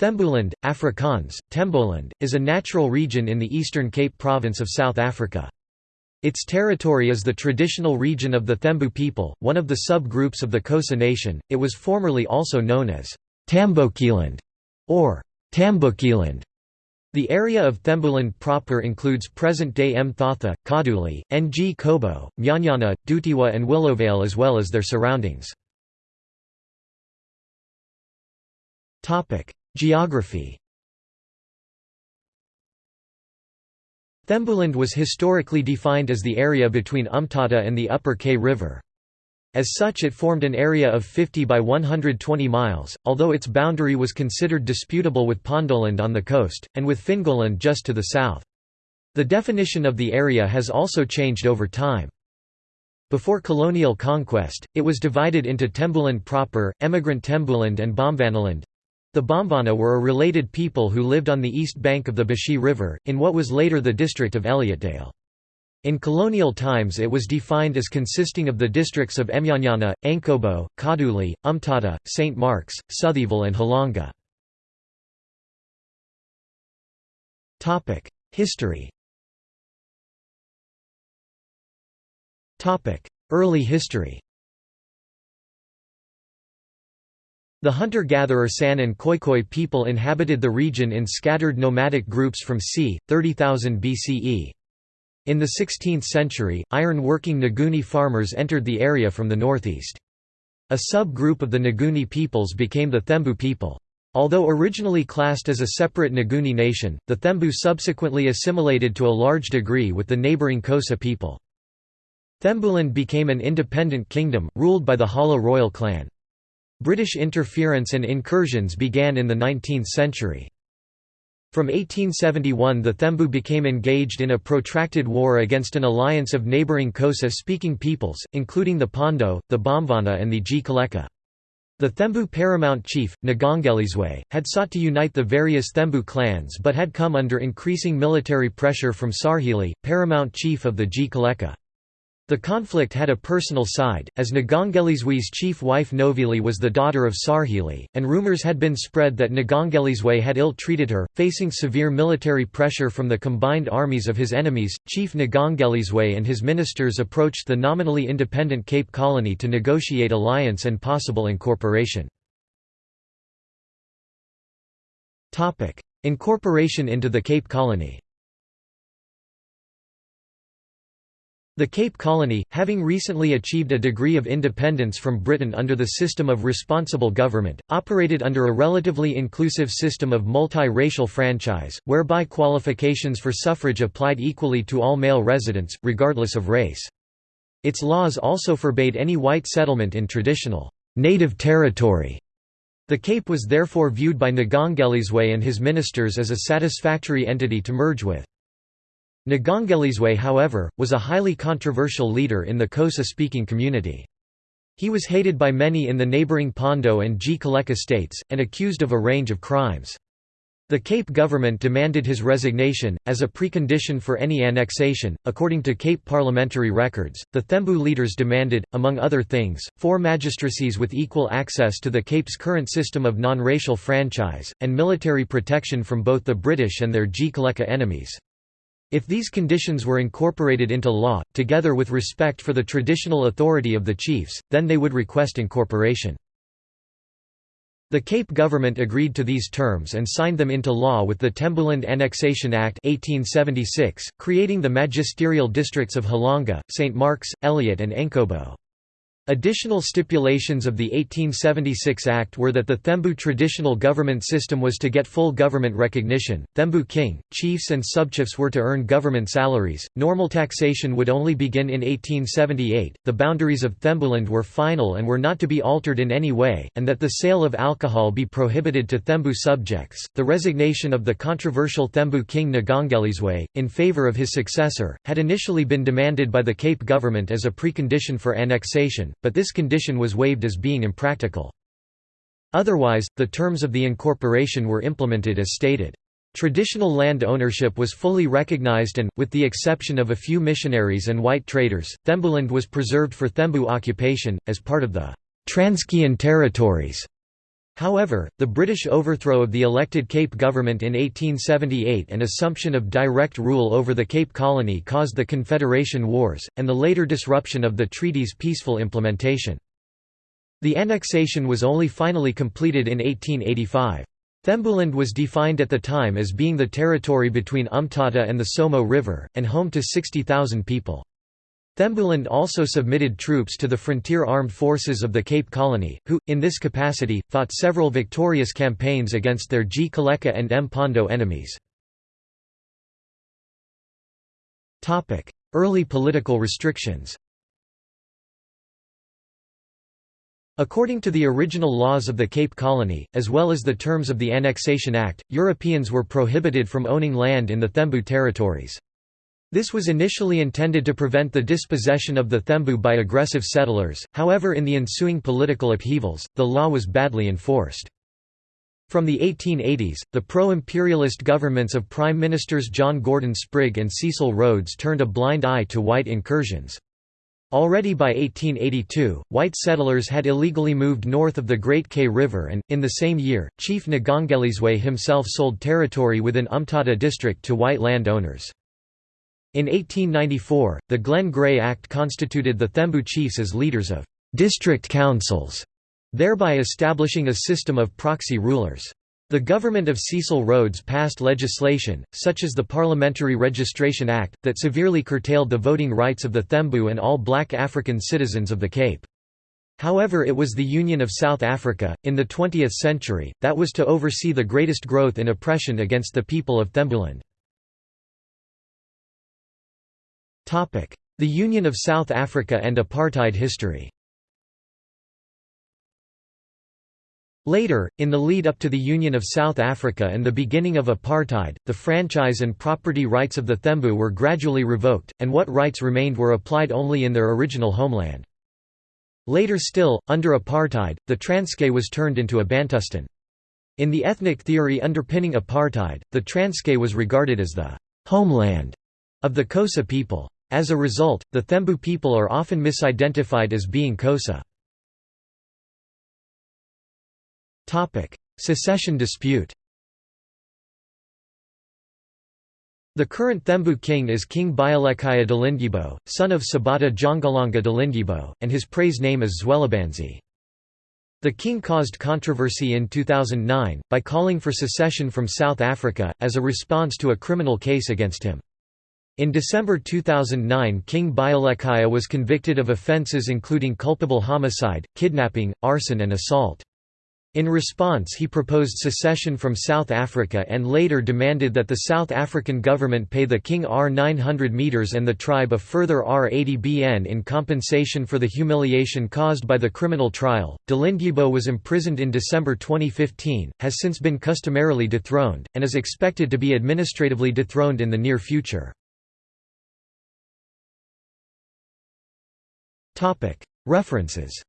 Thembuland, Afrikaans, Temboland, is a natural region in the Eastern Cape Province of South Africa. Its territory is the traditional region of the Thembu people, one of the sub-groups of the Xhosa nation. It was formerly also known as Tambokeeland or Tambukeeland. The area of Thembuland proper includes present-day Mthatha, Kaduli, Ngcobo, Nyanyana, Dutywa and Willowvale as well as their surroundings. Geography Thembuland was historically defined as the area between Umtata and the Upper Kei River. As such it formed an area of 50 by 120 miles, although its boundary was considered disputable with Pondoland on the coast, and with Fingoland just to the south. The definition of the area has also changed over time. Before colonial conquest, it was divided into Tembuland proper, Emigrant Tembuland and Bomvanaland, the Bomvana were a related people who lived on the east bank of the Bashi River, in what was later the district of Elliotdale. In colonial times it was defined as consisting of the districts of Emnyanyana, Ankobo, Kaduli, Umtata, St. Mark's, Southeyville and Halonga. History Early history The hunter-gatherer San and Khoikhoi people inhabited the region in scattered nomadic groups from c. 30,000 BCE. In the 16th century, iron-working Nguni farmers entered the area from the northeast. A sub-group of the Nguni peoples became the Thembu people. Although originally classed as a separate Nguni nation, the Thembu subsequently assimilated to a large degree with the neighbouring Xhosa people. Thembuland became an independent kingdom, ruled by the Hala royal clan. British interference and incursions began in the 19th century. From 1871 the Thembu became engaged in a protracted war against an alliance of neighbouring Xhosa-speaking peoples, including the Pondo, the Bomvana and the Gcaleka. The Thembu paramount chief, Ngongalizwe, had sought to unite the various Thembu clans but had come under increasing military pressure from Sarhili, paramount chief of the Gcaleka. The conflict had a personal side, as Ngongalizwe's chief wife Novili was the daughter of Sarhili, and rumors had been spread that Ngongalizwe had ill-treated her. Facing severe military pressure from the combined armies of his enemies, Chief Ngongalizwe and his ministers approached the nominally independent Cape Colony to negotiate alliance and possible incorporation. Incorporation into the Cape Colony The Cape Colony, having recently achieved a degree of independence from Britain under the system of responsible government, operated under a relatively inclusive system of multi-racial franchise, whereby qualifications for suffrage applied equally to all male residents, regardless of race. Its laws also forbade any white settlement in traditional native territory. The Cape was therefore viewed by Ngongalizwe and his ministers as a satisfactory entity to merge with. Ngongalizwe however, was a highly controversial leader in the Xhosa-speaking community. He was hated by many in the neighbouring Pondo and Gcaleka states, and accused of a range of crimes. The Cape government demanded his resignation, as a precondition for any annexation. According to Cape parliamentary records, the Thembu leaders demanded, among other things, four magistracies with equal access to the Cape's current system of non-racial franchise, and military protection from both the British and their Gcaleka enemies. If these conditions were incorporated into law, together with respect for the traditional authority of the chiefs, then they would request incorporation. The Cape government agreed to these terms and signed them into law with the Tembuland Annexation Act 1876, creating the magisterial districts of Halonga, St. Mark's, Elliot and Ankobo. Additional stipulations of the 1876 Act were that the Thembu traditional government system was to get full government recognition, Thembu king, chiefs and subchiefs were to earn government salaries, normal taxation would only begin in 1878, the boundaries of Thembuland were final and were not to be altered in any way, and that the sale of alcohol be prohibited to Thembu subjects. The resignation of the controversial Thembu king Ngongalizwe, in favour of his successor, had initially been demanded by the Cape government as a precondition for annexation, but this condition was waived as being impractical. Otherwise, the terms of the incorporation were implemented as stated. Traditional land ownership was fully recognized and, with the exception of a few missionaries and white traders, Thembuland was preserved for Thembu occupation, as part of the Transkeian territories. However, the British overthrow of the elected Cape government in 1878 and assumption of direct rule over the Cape Colony caused the Confederation Wars, and the later disruption of the treaty's peaceful implementation. The annexation was only finally completed in 1885. Thembuland was defined at the time as being the territory between Umtata and the Somo River, and home to 60,000 people. Thembuland also submitted troops to the frontier armed forces of the Cape Colony, who, in this capacity, fought several victorious campaigns against their Gcaleka and Mpondo enemies. Early political restrictions According to the original laws of the Cape Colony, as well as the terms of the Annexation Act, Europeans were prohibited from owning land in the Thembu territories. This was initially intended to prevent the dispossession of the Thembu by aggressive settlers, however in the ensuing political upheavals, the law was badly enforced. From the 1880s, the pro-imperialist governments of Prime Ministers John Gordon Sprigg and Cecil Rhodes turned a blind eye to white incursions. Already by 1882, white settlers had illegally moved north of the Great Kei River and, in the same year, Chief Ngongelizwe himself sold territory within Umtata district to white land owners. In 1894, the Glen Gray Act constituted the Thembu chiefs as leaders of «district councils», thereby establishing a system of proxy rulers. The government of Cecil Rhodes passed legislation, such as the Parliamentary Registration Act, that severely curtailed the voting rights of the Thembu and all black African citizens of the Cape. However it was the Union of South Africa, in the 20th century, that was to oversee the greatest growth in oppression against the people of Thembuland. The Union of South Africa and apartheid history Later, in the lead-up to the Union of South Africa and the beginning of apartheid, the franchise and property rights of the Thembu were gradually revoked, and what rights remained were applied only in their original homeland. Later still, under apartheid, the Transkei was turned into a Bantustan. In the ethnic theory underpinning apartheid, the Transkei was regarded as the «homeland» of the Xhosa people. As a result, the Thembu people are often misidentified as being Xhosa. Secession dispute The current Thembu king is King Buyelekhaya Dalindyebo, son of Sabata Jongalanga Dalindyebo, and his praise name is Zwelibanzi. The king caused controversy in 2009, by calling for secession from South Africa, as a response to a criminal case against him. In December 2009 King Buyelekhaya was convicted of offences including culpable homicide, kidnapping, arson and assault. In response he proposed secession from South Africa and later demanded that the South African government pay the king R900 metres and the tribe a further R80 BN in compensation for the humiliation caused by the criminal trial. Dalindyebo was imprisoned in December 2015, has since been customarily dethroned, and is expected to be administratively dethroned in the near future. References